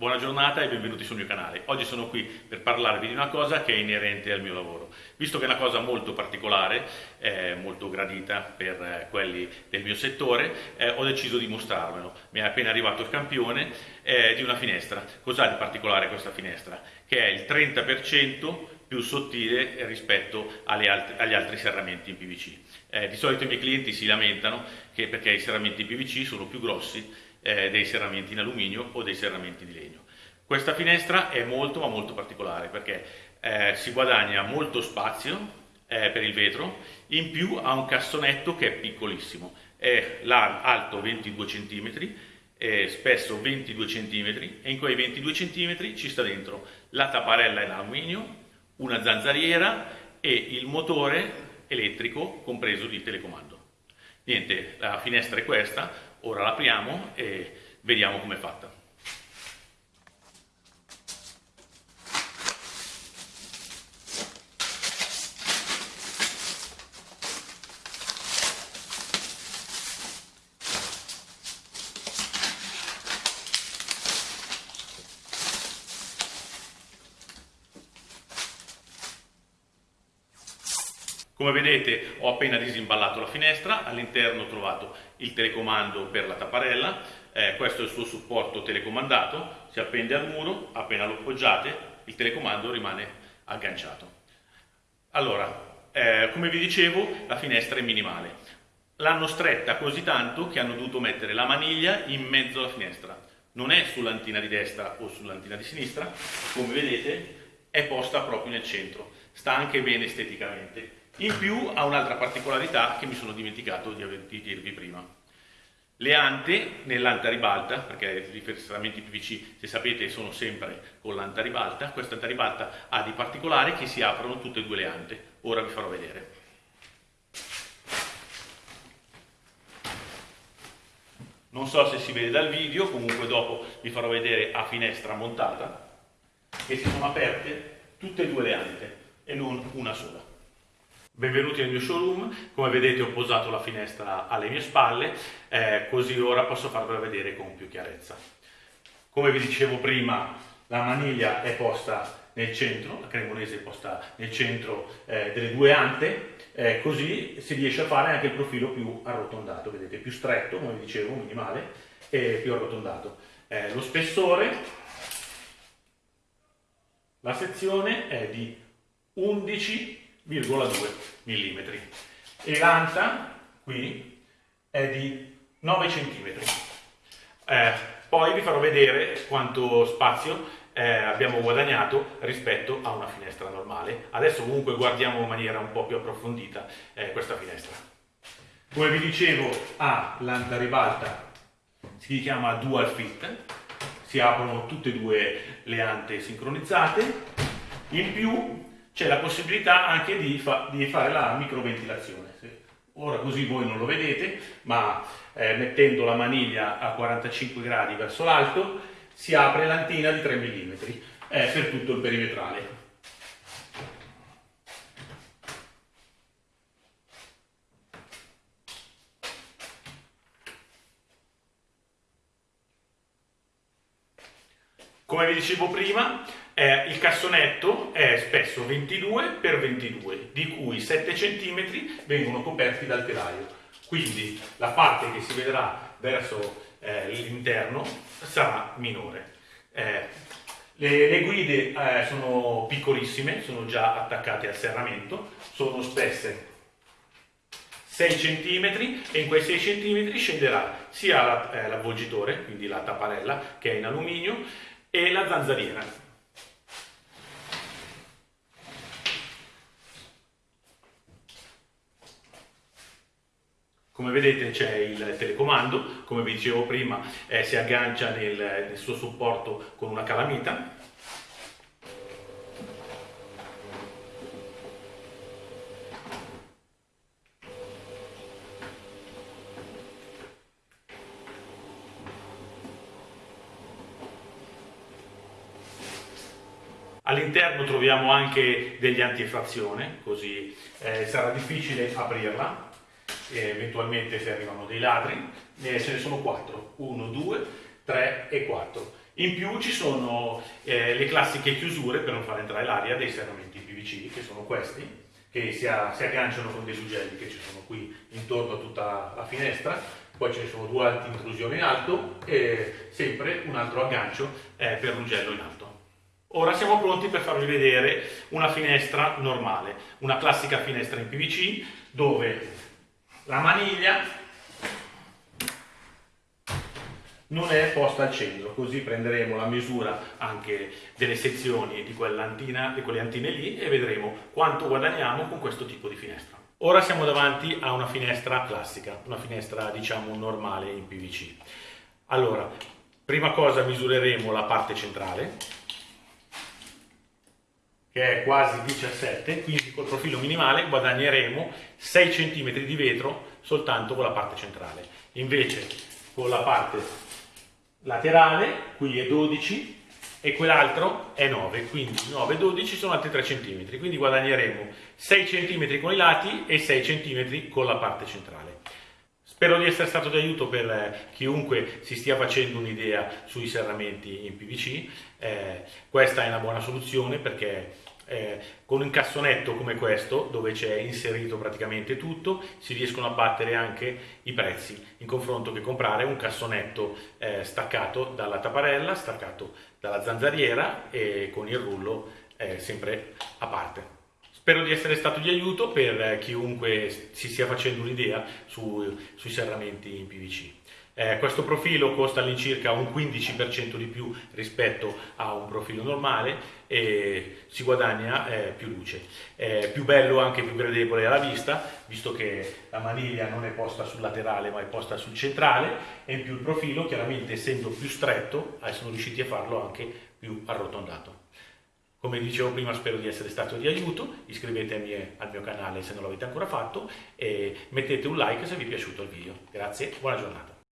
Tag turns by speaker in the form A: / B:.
A: Buona giornata e benvenuti sul mio canale. Oggi sono qui per parlarvi di una cosa che è inerente al mio lavoro. Visto che è una cosa molto particolare, eh, molto gradita per eh, quelli del mio settore, eh, ho deciso di mostrarvelo. Mi è appena arrivato il campione eh, di una finestra. Cos'ha di particolare questa finestra? Che è il 30% più sottile rispetto alt agli altri serramenti in PVC. Eh, di solito i miei clienti si lamentano che perché i serramenti in PVC sono più grossi eh, dei serramenti in alluminio o dei serramenti di legno. Questa finestra è molto ma molto particolare perché eh, si guadagna molto spazio eh, per il vetro, in più ha un cassonetto che è piccolissimo, è alto 22 cm, spesso 22 cm e in quei 22 cm ci sta dentro la tapparella in alluminio, una zanzariera e il motore elettrico compreso di telecomando. Niente, la finestra è questa, ora l'apriamo e vediamo com'è fatta. Come vedete ho appena disimballato la finestra, all'interno ho trovato il telecomando per la tapparella, eh, questo è il suo supporto telecomandato, si appende al muro, appena lo appoggiate il telecomando rimane agganciato. Allora, eh, come vi dicevo la finestra è minimale, l'hanno stretta così tanto che hanno dovuto mettere la maniglia in mezzo alla finestra, non è sull'antina di destra o sull'antina di sinistra, come vedete è posta proprio nel centro, sta anche bene esteticamente in più ha un'altra particolarità che mi sono dimenticato di, di dirvi prima. Le ante nell'anta ribalta, perché i ferramenti PVC, se sapete, sono sempre con l'anta ribalta, questa anta ribalta ha di particolare che si aprono tutte e due le ante. Ora vi farò vedere. Non so se si vede dal video, comunque dopo vi farò vedere a finestra montata, che si sono aperte tutte e due le ante e non una sola. Benvenuti nel mio showroom, come vedete ho posato la finestra alle mie spalle, eh, così ora posso farvela vedere con più chiarezza. Come vi dicevo prima, la maniglia è posta nel centro, la cremonese è posta nel centro eh, delle due ante, eh, così si riesce a fare anche il profilo più arrotondato, vedete, più stretto, come vi dicevo, minimale, e più arrotondato. Eh, lo spessore, la sezione è di 11 0,2 mm e l'anta qui è di 9 cm. Eh, poi vi farò vedere quanto spazio eh, abbiamo guadagnato rispetto a una finestra normale. Adesso comunque guardiamo in maniera un po' più approfondita eh, questa finestra. Come vi dicevo ha l'anta ribalta, si chiama dual fit, si aprono tutte e due le ante sincronizzate, in più c'è la possibilità anche di, fa di, fare la microventilazione. Ora così voi non lo vedete, ma eh, mettendo la maniglia a 45 gradi verso l'alto si apre l'antina di 3 mm eh, per tutto il perimetrale. Come vi dicevo prima, eh, il cassonetto è spesso 22 x 22, di cui 7 cm vengono coperti dal telaio. Quindi la parte che si vedrà verso eh, l'interno sarà minore. Eh, le, le, guide eh, sono piccolissime, sono già attaccate al serramento, sono spesse 6 cm e in quei 6 cm scenderà sia eh, l'avvolgitore, quindi la tapparella che è in alluminio, e la zanzariera. Come vedete c'è il telecomando, come vi dicevo prima eh, si aggancia nel, nel suo supporto con una calamita. All'interno troviamo anche degli antifrazione, così eh, sarà difficile aprirla eventualmente se arrivano dei ladri, eh, ce ne sono quattro, 1, 2, 3 e 4. In più ci sono eh, le classiche chiusure per non far entrare l'aria dei serramenti PVC, che sono questi, che si, a, si, agganciano con dei suggelli che ci sono qui intorno a tutta la finestra, poi ce ne sono due alti intrusioni in alto e sempre un altro aggancio eh, per l'ugello in alto. Ora siamo pronti per farvi vedere una finestra normale, una classica finestra in PVC dove la maniglia non è posta al centro, così prenderemo la misura anche delle sezioni di, quell'antina, di quelle antine lì e vedremo quanto guadagniamo con questo tipo di finestra. Ora siamo davanti a una finestra classica, una finestra diciamo normale in PVC. Allora, prima cosa misureremo la parte centrale, che è quasi 17, quindi col profilo minimale guadagneremo 6 cm di vetro soltanto con la parte centrale. Invece con la parte laterale, qui è 12 e quell'altro è 9, quindi 9 e 12 sono altri 3 cm, quindi guadagneremo 6 cm con i lati e 6 cm con la parte centrale. Spero di essere stato di aiuto per chiunque si stia facendo un'idea sui serramenti in PVC. Eh, questa è una buona soluzione perché eh, con un cassonetto come questo, dove c'è inserito praticamente tutto, si riescono a battere anche i prezzi, in confronto che comprare un cassonetto eh, staccato dalla tapparella, staccato dalla zanzariera e con il rullo eh, sempre a parte. Spero di essere stato di aiuto per chiunque si stia facendo un'idea su, sui serramenti in PVC. Eh, questo profilo costa all'incirca un 15% di più rispetto a un profilo normale e si guadagna eh, più luce. È più bello, anche più gradevole alla vista, visto che la maniglia non è posta sul laterale ma è posta sul centrale e in più il profilo, chiaramente essendo più stretto, eh, sono riusciti a farlo anche più arrotondato. Come dicevo prima spero di essere stato di aiuto, iscrivetevi al mio canale se non l'avete ancora fatto e mettete un like se vi è piaciuto il video. Grazie, buona giornata.